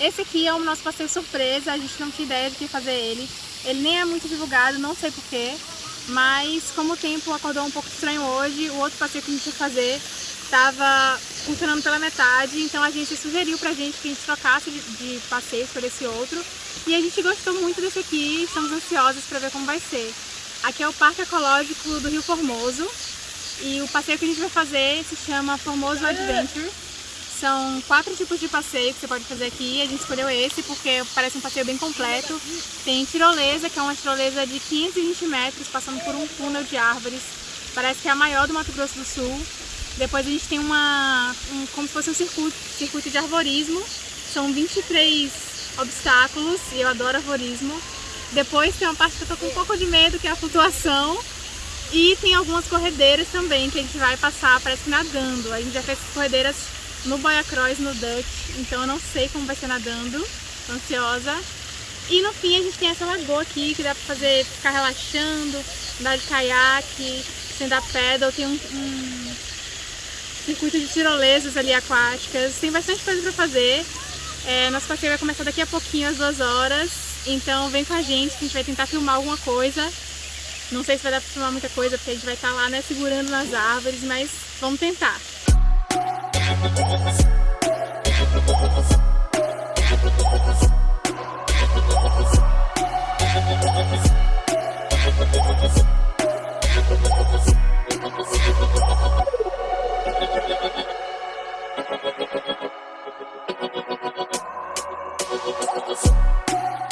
Esse aqui é o nosso passeio surpresa, a gente não tinha ideia de que fazer ele. Ele nem é muito divulgado, não sei porquê, mas como o tempo acordou um pouco estranho hoje, o outro passeio que a gente ia fazer estava funcionando pela metade, então a gente sugeriu pra gente que a gente trocasse de, de passeios por esse outro. E a gente gostou muito desse aqui, estamos ansiosos para ver como vai ser. Aqui é o Parque Ecológico do Rio Formoso e o passeio que a gente vai fazer se chama Formoso Adventure. São quatro tipos de passeio que você pode fazer aqui. A gente escolheu esse porque parece um passeio bem completo. Tem tirolesa, que é uma tirolesa de 520 metros, passando por um túnel de árvores. Parece que é a maior do Mato Grosso do Sul. Depois a gente tem uma, um, como se fosse um circuito, circuito de arborismo. São 23 obstáculos e eu adoro arborismo. Depois tem uma parte que eu tô com um pouco de medo, que é a flutuação. E tem algumas corredeiras também que a gente vai passar, parece que nadando. A gente já fez corredeiras no Boia Cross, no Duck, então eu não sei como vai ser nadando, tô ansiosa. E no fim a gente tem essa lagoa aqui que dá pra fazer, ficar relaxando, andar de caiaque, andar pedal, tem um, um circuito de tirolesas ali aquáticas, tem bastante coisa pra fazer. É, nosso passeio vai começar daqui a pouquinho, às duas horas, então vem com a gente que a gente vai tentar filmar alguma coisa. Não sei se vai dar pra filmar muita coisa, porque a gente vai estar lá, né, segurando nas árvores, mas vamos tentar. I've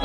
I